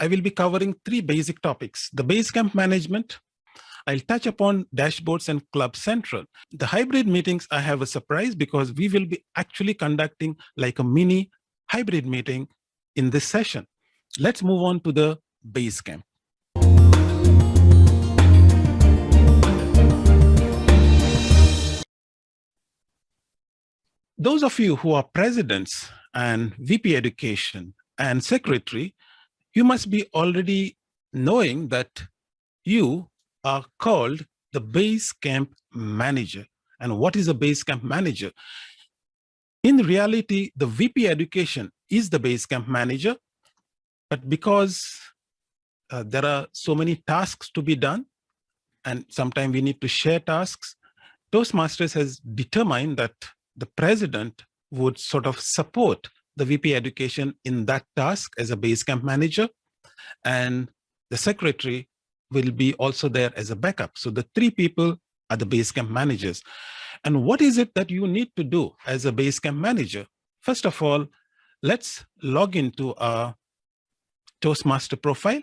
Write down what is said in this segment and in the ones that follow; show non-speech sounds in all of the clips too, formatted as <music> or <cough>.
I will be covering three basic topics, the Basecamp management, I'll touch upon dashboards and Club Central. The hybrid meetings, I have a surprise because we will be actually conducting like a mini hybrid meeting in this session. Let's move on to the Basecamp. Those of you who are presidents and VP education and secretary, you must be already knowing that you are called the base camp manager. And what is a base camp manager? In reality, the VP education is the base camp manager, but because uh, there are so many tasks to be done, and sometimes we need to share tasks, Toastmasters has determined that the president would sort of support the VP education in that task as a base camp manager, and the secretary will be also there as a backup. So the three people are the base camp managers. And what is it that you need to do as a base camp manager? First of all, let's log into our Toastmaster profile.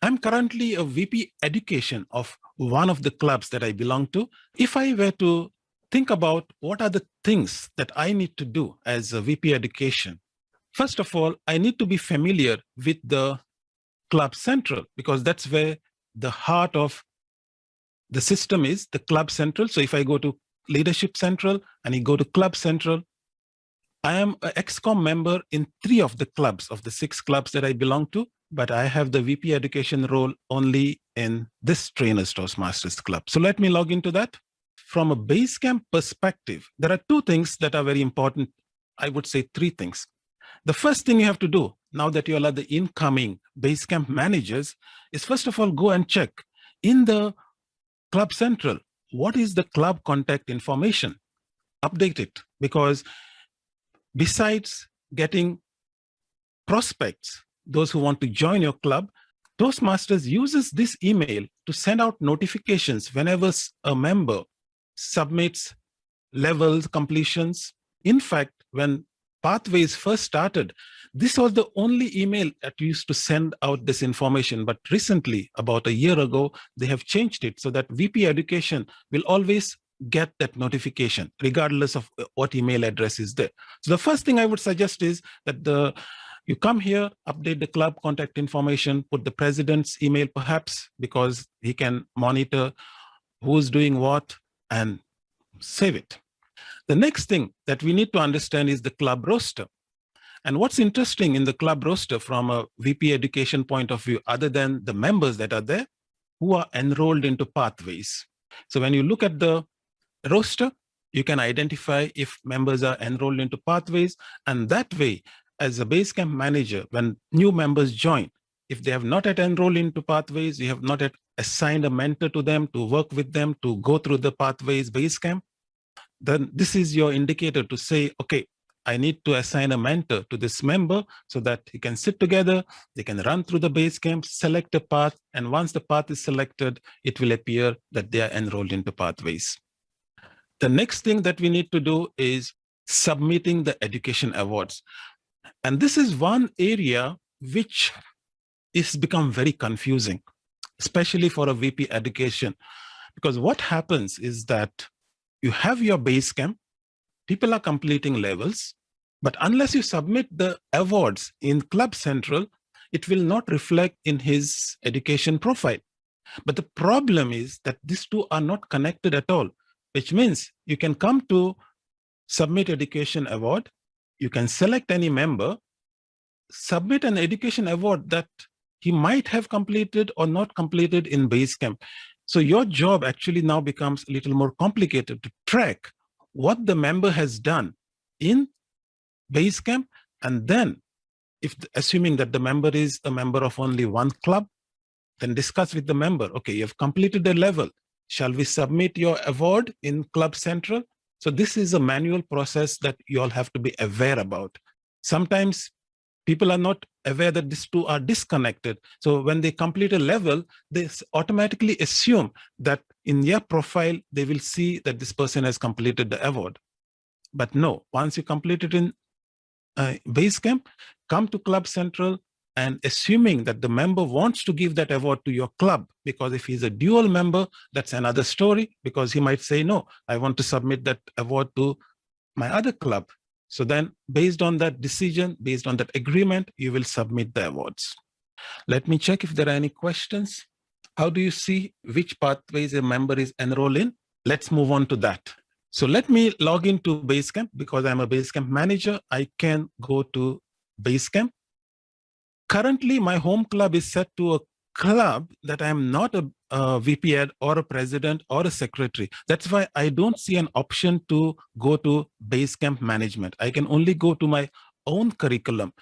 I'm currently a VP education of one of the clubs that I belong to. If I were to think about what are the things that I need to do as a VP education. First of all, I need to be familiar with the Club Central because that's where the heart of the system is, the Club Central. So if I go to Leadership Central and you go to Club Central, I am an XCOM member in three of the clubs of the six clubs that I belong to, but I have the VP education role only in this Trainers Toastmasters Club. So let me log into that from a Basecamp perspective, there are two things that are very important. I would say three things. The first thing you have to do now that you are the incoming Basecamp managers is first of all, go and check in the Club Central, what is the club contact information? Update it because besides getting prospects, those who want to join your club, Toastmasters uses this email to send out notifications whenever a member submits levels, completions. In fact, when Pathways first started, this was the only email that used to send out this information. But recently, about a year ago, they have changed it so that VP Education will always get that notification, regardless of uh, what email address is there. So the first thing I would suggest is that the you come here, update the club contact information, put the president's email perhaps, because he can monitor who's doing what, and save it. The next thing that we need to understand is the club roster. And what's interesting in the club roster from a VP education point of view, other than the members that are there, who are enrolled into pathways. So when you look at the roster, you can identify if members are enrolled into pathways. And that way, as a Basecamp manager, when new members join, if they have not yet enrolled into pathways, you have not yet assigned a mentor to them to work with them to go through the pathways Basecamp, then this is your indicator to say, okay, I need to assign a mentor to this member so that he can sit together, they can run through the Basecamp, select a path, and once the path is selected, it will appear that they are enrolled into pathways. The next thing that we need to do is submitting the education awards. And this is one area which is become very confusing, especially for a VP education. Because what happens is that you have your base camp, people are completing levels, but unless you submit the awards in Club Central, it will not reflect in his education profile. But the problem is that these two are not connected at all, which means you can come to submit education award, you can select any member, submit an education award that he might have completed or not completed in Basecamp. So your job actually now becomes a little more complicated to track what the member has done in Basecamp. And then if assuming that the member is a member of only one club, then discuss with the member, okay, you've completed the level. Shall we submit your award in Club Central? So this is a manual process that you all have to be aware about. Sometimes people are not aware that these two are disconnected. So when they complete a level, they automatically assume that in their profile, they will see that this person has completed the award. But no, once you complete it in uh, Basecamp, come to Club Central, and assuming that the member wants to give that award to your club because if he's a dual member that's another story because he might say no i want to submit that award to my other club so then based on that decision based on that agreement you will submit the awards. Let me check if there are any questions. How do you see which pathways a member is enrolled in? Let's move on to that. So let me log into basecamp because i'm a basecamp manager. I can go to basecamp. Currently my home club is set to a club that I'm not a, a VP or a president or a secretary. That's why I don't see an option to go to Basecamp management. I can only go to my own curriculum.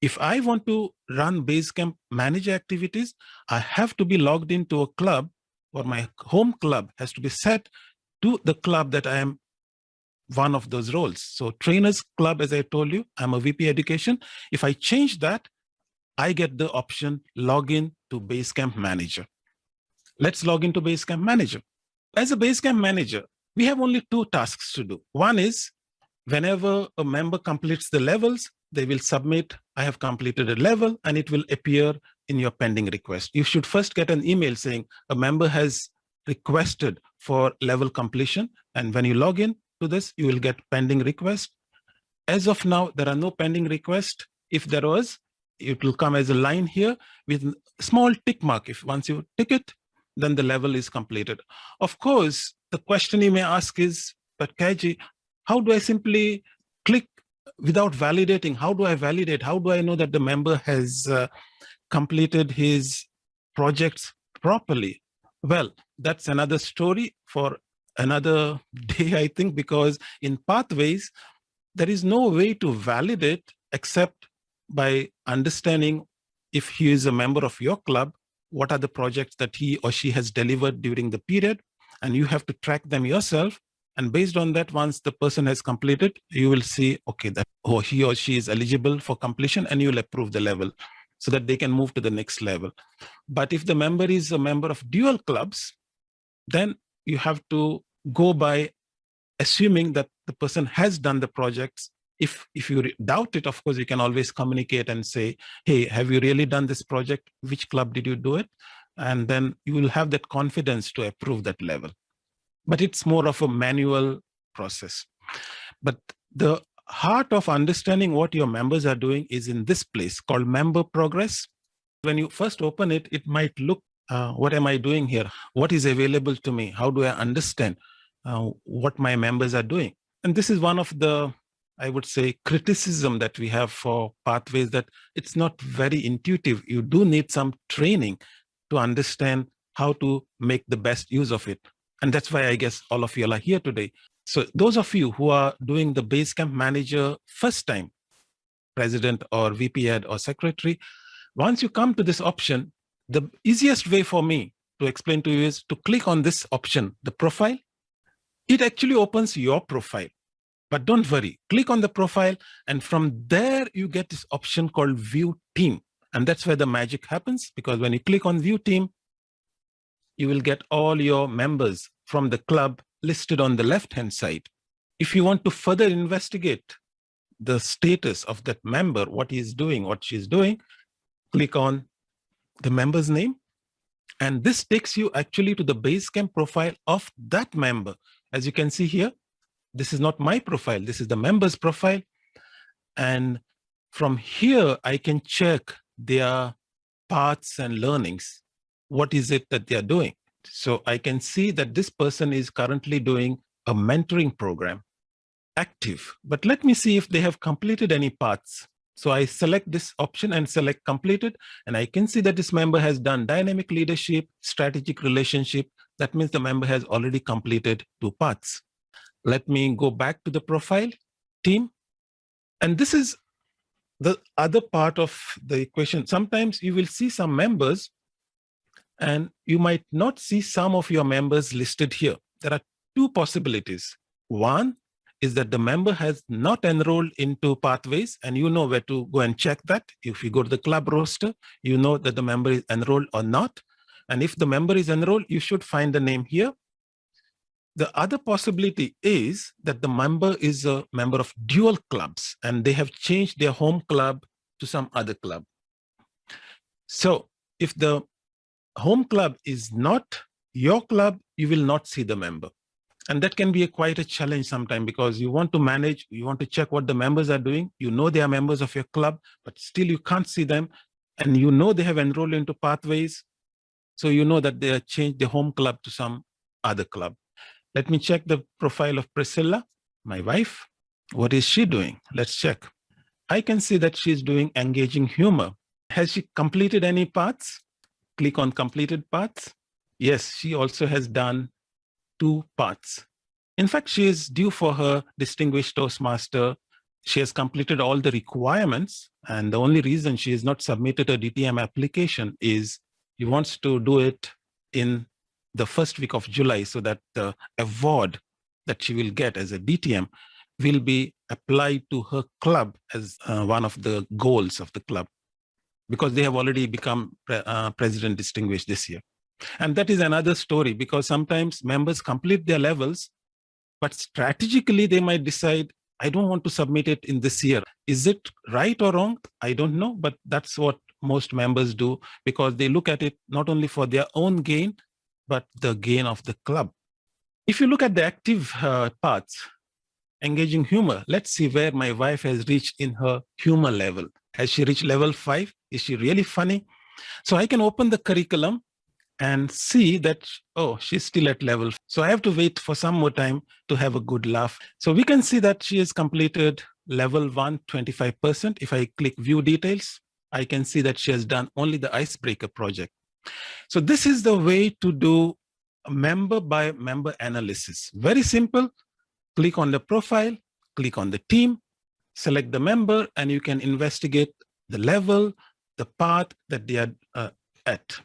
If I want to run Basecamp manager activities, I have to be logged into a club or my home club has to be set to the club that I am one of those roles. So trainers club, as I told you, I'm a VP education. If I change that, I get the option login to Basecamp Manager. Let's log into Basecamp Manager. As a Basecamp Manager, we have only two tasks to do. One is whenever a member completes the levels, they will submit, I have completed a level, and it will appear in your pending request. You should first get an email saying a member has requested for level completion. And when you log in to this, you will get pending request. As of now, there are no pending requests. If there was, it will come as a line here with small tick mark. If once you tick it, then the level is completed. Of course, the question you may ask is, but Kaji, how do I simply click without validating? How do I validate? How do I know that the member has uh, completed his projects properly? Well, that's another story for another <laughs> day, I think, because in pathways, there is no way to validate except by understanding if he is a member of your club, what are the projects that he or she has delivered during the period, and you have to track them yourself. And based on that, once the person has completed, you will see, okay, that oh, he or she is eligible for completion and you'll approve the level so that they can move to the next level. But if the member is a member of dual clubs, then you have to go by assuming that the person has done the projects if if you doubt it of course you can always communicate and say hey have you really done this project? Which club did you do it? And then you will have that confidence to approve that level. But it's more of a manual process. But the heart of understanding what your members are doing is in this place called member progress. When you first open it it might look uh, what am i doing here? What is available to me? How do i understand uh, what my members are doing? And this is one of the I would say, criticism that we have for pathways that it's not very intuitive. You do need some training to understand how to make the best use of it. And that's why I guess all of y'all are here today. So those of you who are doing the Basecamp Manager first time, president or VP head or secretary, once you come to this option, the easiest way for me to explain to you is to click on this option, the profile. It actually opens your profile. But don't worry, click on the profile and from there you get this option called view team. And that's where the magic happens because when you click on view team, you will get all your members from the club listed on the left-hand side. If you want to further investigate the status of that member, what he's doing, what she's doing, click on the member's name. And this takes you actually to the Basecamp profile of that member. As you can see here, this is not my profile, this is the member's profile. And from here, I can check their paths and learnings. What is it that they're doing? So I can see that this person is currently doing a mentoring program, active. But let me see if they have completed any paths. So I select this option and select completed, and I can see that this member has done dynamic leadership, strategic relationship. That means the member has already completed two paths. Let me go back to the profile team. And this is the other part of the equation. Sometimes you will see some members and you might not see some of your members listed here. There are two possibilities. One is that the member has not enrolled into pathways and you know where to go and check that. If you go to the club roster, you know that the member is enrolled or not. And if the member is enrolled, you should find the name here the other possibility is that the member is a member of dual clubs and they have changed their home club to some other club. So if the home club is not your club, you will not see the member. And that can be a, quite a challenge sometimes because you want to manage, you want to check what the members are doing. You know they are members of your club, but still you can't see them. And you know they have enrolled into pathways. So you know that they have changed the home club to some other club. Let me check the profile of Priscilla, my wife. What is she doing? Let's check. I can see that she's doing engaging humor. Has she completed any paths? Click on completed paths. Yes, she also has done two paths. In fact, she is due for her Distinguished Toastmaster. She has completed all the requirements. And the only reason she has not submitted a DTM application is she wants to do it in the first week of July so that the award that she will get as a DTM will be applied to her club as uh, one of the goals of the club because they have already become pre uh, president distinguished this year. And that is another story because sometimes members complete their levels, but strategically they might decide, I don't want to submit it in this year. Is it right or wrong? I don't know, but that's what most members do because they look at it not only for their own gain, but the gain of the club. If you look at the active uh, paths, engaging humor, let's see where my wife has reached in her humor level. Has she reached level five? Is she really funny? So I can open the curriculum and see that, oh, she's still at level. So I have to wait for some more time to have a good laugh. So we can see that she has completed level one, 25%. If I click view details, I can see that she has done only the icebreaker project. So this is the way to do member by member analysis. Very simple. Click on the profile, click on the team, select the member, and you can investigate the level, the path that they are uh, at.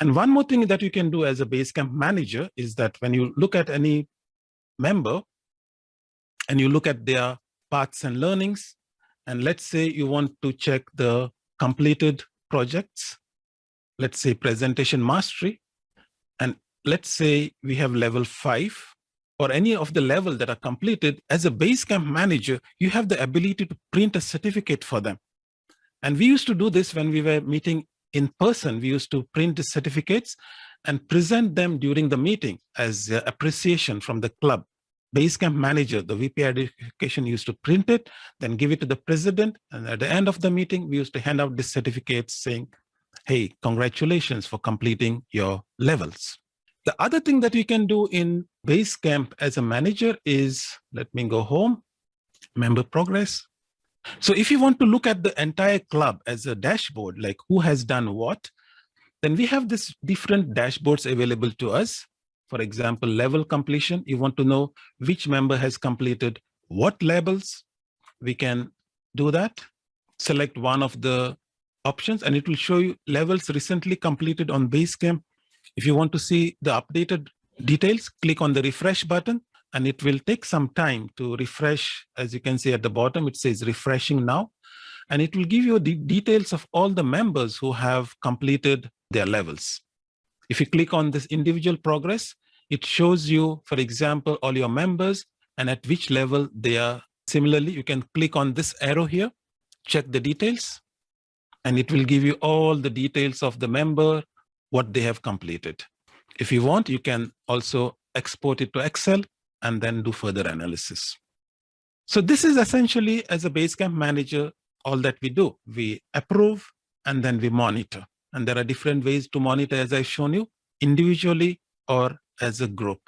And one more thing that you can do as a Basecamp manager is that when you look at any member and you look at their paths and learnings, and let's say you want to check the completed projects, let's say presentation mastery, and let's say we have level five or any of the level that are completed, as a Basecamp manager, you have the ability to print a certificate for them. And we used to do this when we were meeting in person, we used to print the certificates and present them during the meeting as uh, appreciation from the club. Basecamp manager, the VP education used to print it, then give it to the president. And at the end of the meeting, we used to hand out the certificates saying, hey, congratulations for completing your levels. The other thing that we can do in Basecamp as a manager is, let me go home, member progress, so if you want to look at the entire club as a dashboard, like who has done what, then we have this different dashboards available to us. For example, level completion, you want to know which member has completed what levels. We can do that. Select one of the options and it will show you levels recently completed on Basecamp. If you want to see the updated details, click on the refresh button and it will take some time to refresh. As you can see at the bottom, it says refreshing now, and it will give you the details of all the members who have completed their levels. If you click on this individual progress, it shows you, for example, all your members and at which level they are. Similarly, you can click on this arrow here, check the details, and it will give you all the details of the member, what they have completed. If you want, you can also export it to Excel and then do further analysis. So this is essentially as a Basecamp manager, all that we do. We approve and then we monitor. And there are different ways to monitor as I've shown you, individually or as a group.